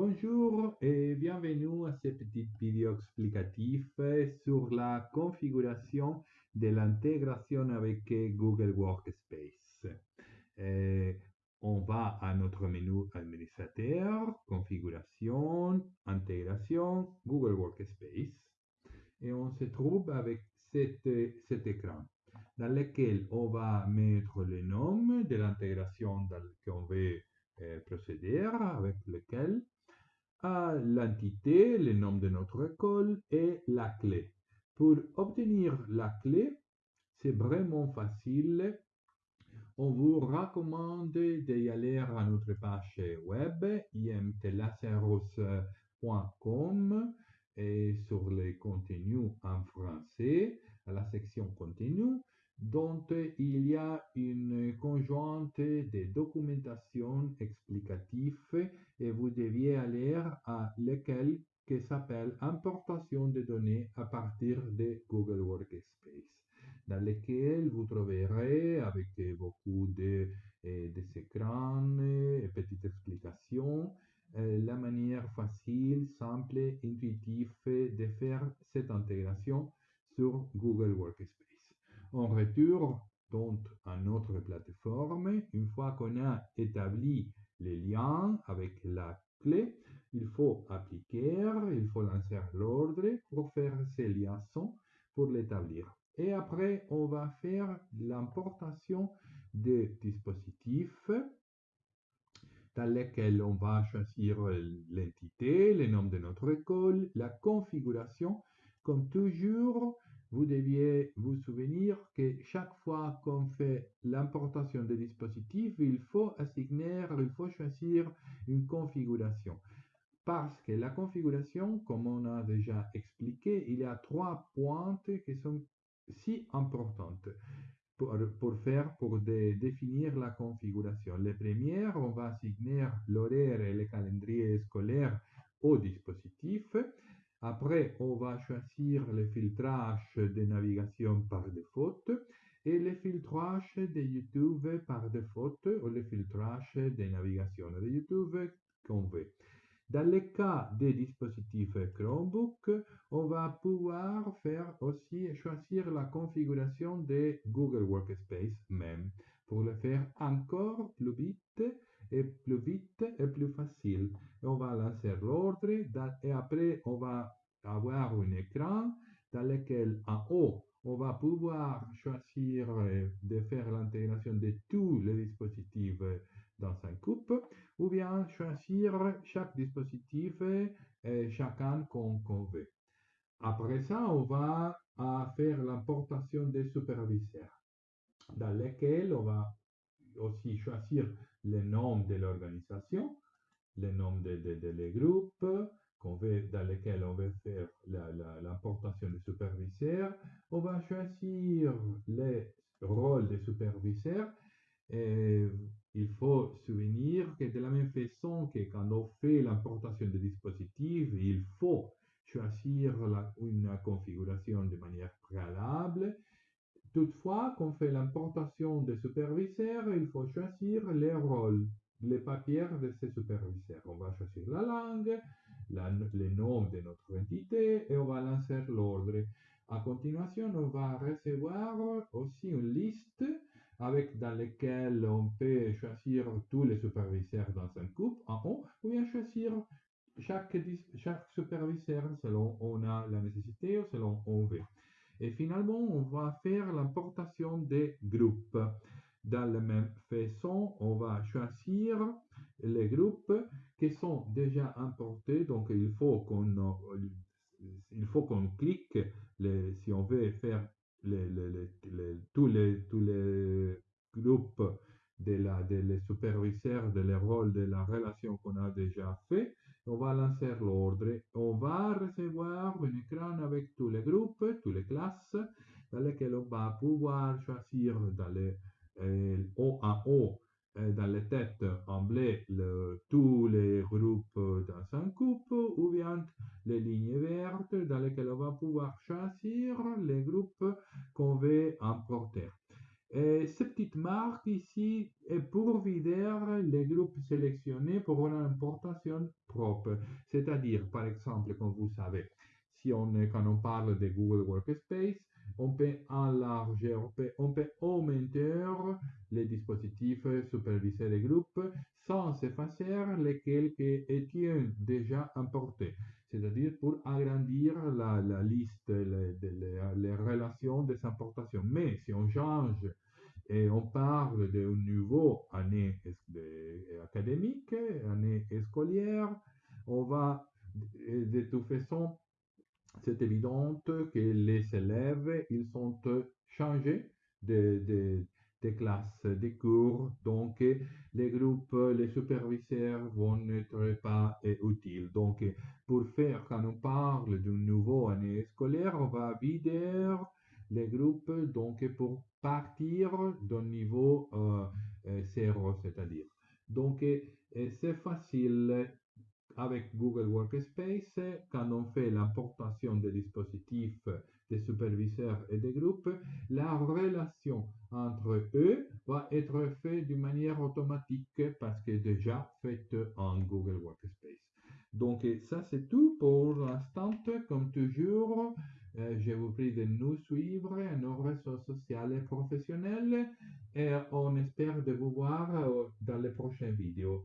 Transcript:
Bonjour et bienvenue à ce petit vidéo explicatif sur la configuration de l'intégration avec Google Workspace. Euh, on va à notre menu administrateur, configuration, intégration, Google Workspace et on se trouve avec cet, écran dans lequel on va mettre le nom de l'intégration qu'on veut euh, procéder avec lequel à l'entité, le nom de notre école et la clé. Pour obtenir la clé, c'est vraiment facile. On vous recommande d'y aller à notre page web imtlaceros.com et sur les contenus en français, à la section contenu, dont il y a une conjointe de documentation explicative et vous deviez aller à lequel qui s'appelle importation de données à partir de Google Workspace, dans lequel vous trouverez avec beaucoup de, eh, de écrans et petites explications eh, la manière facile, simple, intuitive de faire cette intégration sur Google Workspace. On retourne donc à notre plateforme. Une fois qu'on a établi les liens avec la clé, il faut appliquer, il faut lancer l'ordre pour faire ces liaisons pour l'établir. Et après, on va faire l'importation des dispositifs dans lesquels on va choisir l'entité, le nom de notre école, la configuration. Comme toujours, vous deviez vous souvenir que chaque fois qu'on fait l'importation des dispositifs, il faut assigner, il faut choisir une configuration. Parce que la configuration, comme on a déjà expliqué, il y a trois pointes qui sont si importantes pour, pour faire, pour définir la configuration. Les premières, on va assigner l'horaire et le calendrier scolaire au dispositif. Après, on va choisir le filtrage de navigation par défaut et le filtrage de YouTube par défaut ou le filtrage de navigation de YouTube qu'on veut. Dans le cas des dispositifs Chromebook, on va pouvoir faire aussi choisir la configuration de Google Workspace même pour le faire encore plus vite et plus vite et plus facile. on va lancer l'ordre et après on va avoir un écran dans lequel en haut on va pouvoir choisir de faire l'intégration de tous les dispositifs dans un coupe ou bien choisir chaque dispositif et chacun qu'on veut. Après ça, on va faire l'importation des superviseurs dans lesquels on va aussi choisir le nom de l'organisation, le nom des groupes dans lesquels on veut faire l'importation des superviseurs. On va choisir les rôles des superviseurs. Et il faut souvenir que de la même façon que quand on fait l'importation des dispositifs, il faut choisir une configuration de manière préalable. Toutefois, quand on fait l'importation des superviseurs, il faut choisir les rôles, les papiers de ces superviseurs. On va choisir la langue, le nom de notre entité et on va lancer l'ordre. À continuation, on va recevoir aussi une liste avec dans laquelle on peut choisir tous les superviseurs dans un couple en haut ou bien choisir chaque, superviseur selon on a la nécessité ou selon on veut. Et finalement, on va faire l'importation des groupes. Dans la même façon, on va choisir les groupes qui sont déjà importés. Donc, il faut qu'on clique les, si on veut faire les, les, tous, les, tous les groupes de, la, de les superviseurs, de les rôles, de la relation qu'on a déjà fait. On va lancer l'ordre. On va recevoir un écran avec tous les groupes, toutes les classes, dans lesquelles on va pouvoir choisir dans les euh, O en haut, dans les têtes en bleu, le, tous les groupes dans un couple, ou bien les lignes vertes dans lesquelles on va pouvoir choisir les groupes qu'on veut importer. Ces petites marques ici est pour vider les groupes sélectionnés pour une importation propre. C'est-à-dire, par exemple, comme vous savez, si on, quand on parle de Google Workspace, on peut enlarger, on peut, augmenter les dispositifs supervisés de groupe sans effacer lesquels qui étaient déjà importés. C'est-à-dire pour agrandir la, liste, les, les, relations des importations. Mais si on change et on parle d'un nouveau année académique, année scolaire, on va de toute façon c'est évident que les élèves, ils sont changés de, de, de classe, des cours, donc les groupes, les superviseurs vont n'être pas utiles. Donc, pour faire, quand on parle d'une nouvelle année scolaire, on va vider les groupes, donc pour partir d'un niveau euh, zéro, c'est-à-dire. Donc, c'est facile avec Google Workspace, quand on fait l'importation des dispositifs, des superviseurs et des groupes, la relation entre eux va être faite d'une manière automatique parce que déjà faite en Google Workspace. Donc ça c'est tout pour l'instant. Comme toujours, euh, je vous prie de nous suivre à nos réseaux sociaux et professionnels et on espère de vous voir euh, dans les prochaines vidéos.